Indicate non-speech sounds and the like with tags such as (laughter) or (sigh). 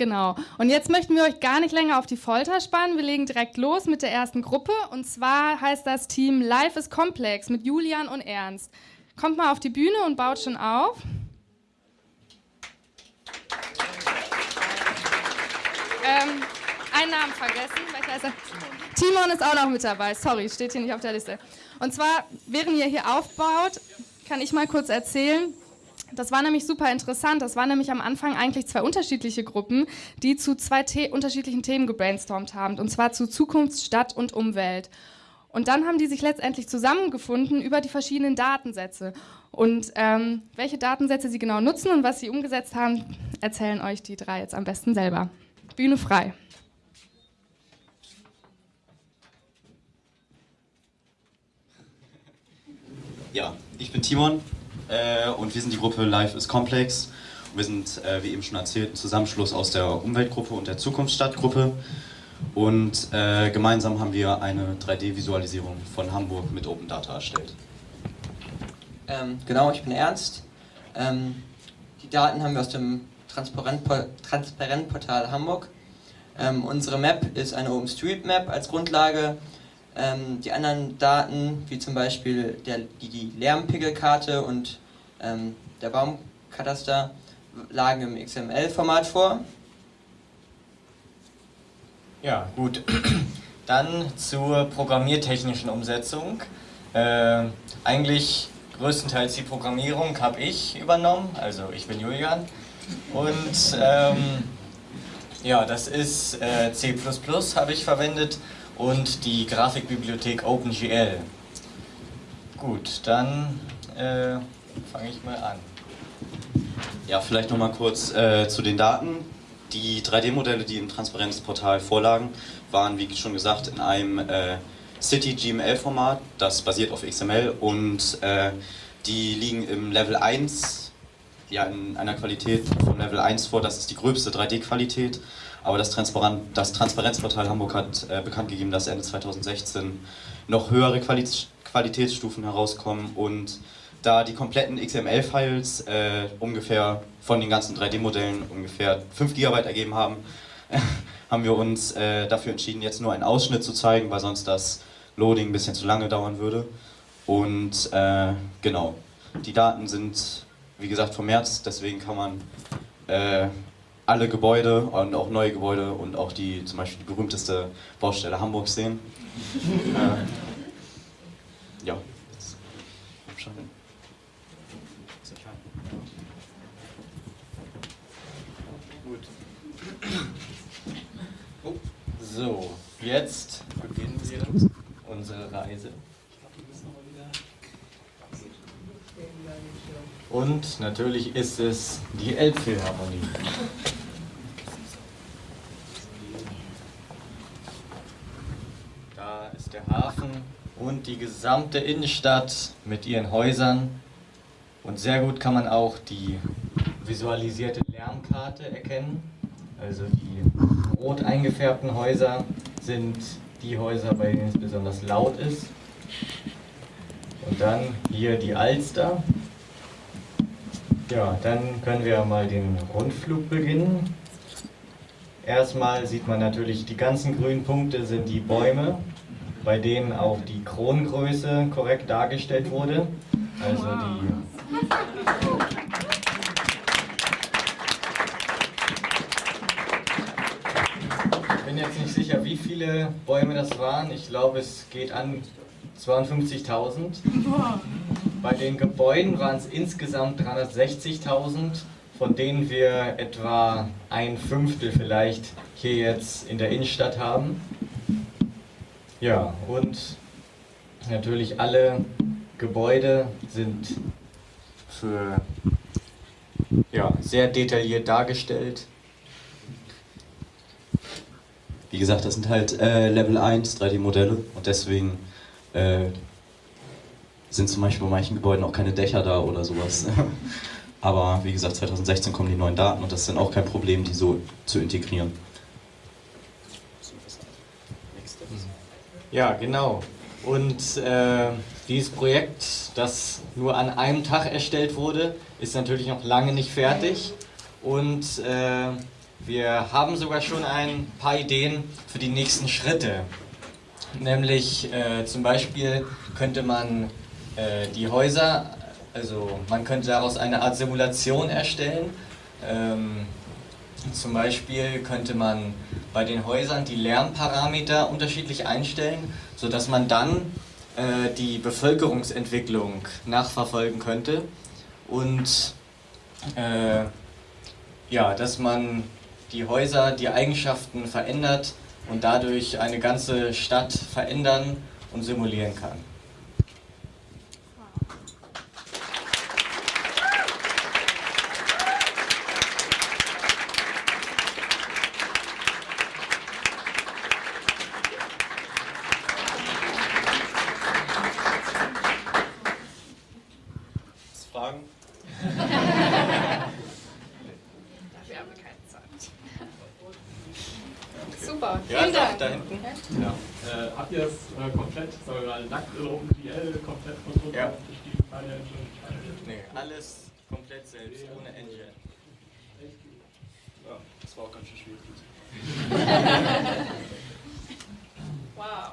Genau. Und jetzt möchten wir euch gar nicht länger auf die Folter spannen. Wir legen direkt los mit der ersten Gruppe. Und zwar heißt das Team Life is Complex mit Julian und Ernst. Kommt mal auf die Bühne und baut schon auf. Ähm, einen Namen vergessen. Er? Timon ist auch noch mit dabei. Sorry, steht hier nicht auf der Liste. Und zwar, während ihr hier aufbaut, kann ich mal kurz erzählen. Das war nämlich super interessant. Das waren nämlich am Anfang eigentlich zwei unterschiedliche Gruppen, die zu zwei The unterschiedlichen Themen gebrainstormt haben. Und zwar zu Zukunft, Stadt und Umwelt. Und dann haben die sich letztendlich zusammengefunden über die verschiedenen Datensätze. Und ähm, welche Datensätze sie genau nutzen und was sie umgesetzt haben, erzählen euch die drei jetzt am besten selber. Bühne frei. Ja, ich bin Timon äh, und wir sind die Gruppe Life is Complex. Wir sind, äh, wie eben schon erzählt, ein Zusammenschluss aus der Umweltgruppe und der Zukunftsstadtgruppe. Und äh, gemeinsam haben wir eine 3D-Visualisierung von Hamburg mit Open Data erstellt. Ähm, genau, ich bin Ernst. Ähm, die Daten haben wir aus dem Transparentportal Transparent Hamburg. Ähm, unsere Map ist eine OpenStreetMap als Grundlage. Ähm, die anderen Daten, wie zum Beispiel der, die, die Lärmpegelkarte und ähm, der Baumkataster, lagen im XML-Format vor. Ja, gut. (clears throat) Dann zur programmiertechnischen Umsetzung. Äh, eigentlich größtenteils die Programmierung habe ich übernommen, also ich bin Julian. Und ähm, ja, das ist äh, C++ habe ich verwendet und die Grafikbibliothek OpenGL. Gut, dann äh, fange ich mal an. Ja, vielleicht nochmal kurz äh, zu den Daten. Die 3D-Modelle, die im Transparenzportal vorlagen, waren, wie schon gesagt, in einem äh, City GML-Format, das basiert auf XML und äh, die liegen im Level 1, ja, in einer Qualität vom Level 1 vor, das ist die gröbste 3D-Qualität aber das, Transparent, das Transparenzportal Hamburg hat äh, bekannt gegeben, dass Ende 2016 noch höhere Quali Qualitätsstufen herauskommen. Und da die kompletten XML-Files äh, ungefähr von den ganzen 3D-Modellen ungefähr 5 GB ergeben haben, (laughs) haben wir uns äh, dafür entschieden, jetzt nur einen Ausschnitt zu zeigen, weil sonst das Loading ein bisschen zu lange dauern würde. Und äh, genau, die Daten sind, wie gesagt, vom März, deswegen kann man äh, alle Gebäude und auch neue Gebäude und auch die zum Beispiel die berühmteste Baustelle Hamburgs sehen. äh, ja. So, jetzt beginnen wir unsere Reise. Und natürlich ist es die Elbphilharmonie. ist der Hafen und die gesamte Innenstadt mit ihren Häusern. Und sehr gut kann man auch die visualisierte Lärmkarte erkennen. Also die rot eingefärbten Häuser sind die Häuser, bei denen es besonders laut ist. Und dann hier die Alster. Ja, dann können wir mal den Rundflug beginnen. Erstmal sieht man natürlich, die ganzen grünen Punkte sind die Bäume bei denen auch die Kronengröße korrekt dargestellt wurde. Also die Ich bin jetzt nicht sicher, wie viele Bäume das waren. Ich glaube, es geht an 52.000. Bei den Gebäuden waren es insgesamt 360.000, von denen wir etwa ein Fünftel vielleicht hier jetzt in der Innenstadt haben. Ja, und natürlich alle Gebäude sind für ja, sehr detailliert dargestellt. Wie gesagt, das sind halt äh, Level 1 3D-Modelle und deswegen äh, sind zum Beispiel bei manchen Gebäuden auch keine Dächer da oder sowas. (laughs) Aber wie gesagt, 2016 kommen die neuen Daten und das ist dann auch kein Problem, die so zu integrieren. Ja, genau. Und äh, dieses Projekt, das nur an einem Tag erstellt wurde, ist natürlich noch lange nicht fertig. Und äh, Wir haben sogar schon ein paar Ideen für die nächsten Schritte. Nämlich äh, zum Beispiel könnte man äh, die Häuser, also man könnte daraus eine Art Simulation erstellen. Ähm, zum Beispiel könnte man bei den Häusern die Lärmparameter unterschiedlich einstellen, sodass man dann äh, die Bevölkerungsentwicklung nachverfolgen könnte und äh, ja, dass man die Häuser, die Eigenschaften verändert und dadurch eine ganze Stadt verändern und simulieren kann. keine Zeit. Okay. Super, ja, vielen Dank. Da hinten. Ja. Äh, habt ihr es äh, komplett, sagen wir mal, nackt oder OpenGL komplett von Druck ja. Nee, alles komplett selbst, ohne Engine. Ja, das war auch ganz schön schwierig. (laughs) wow.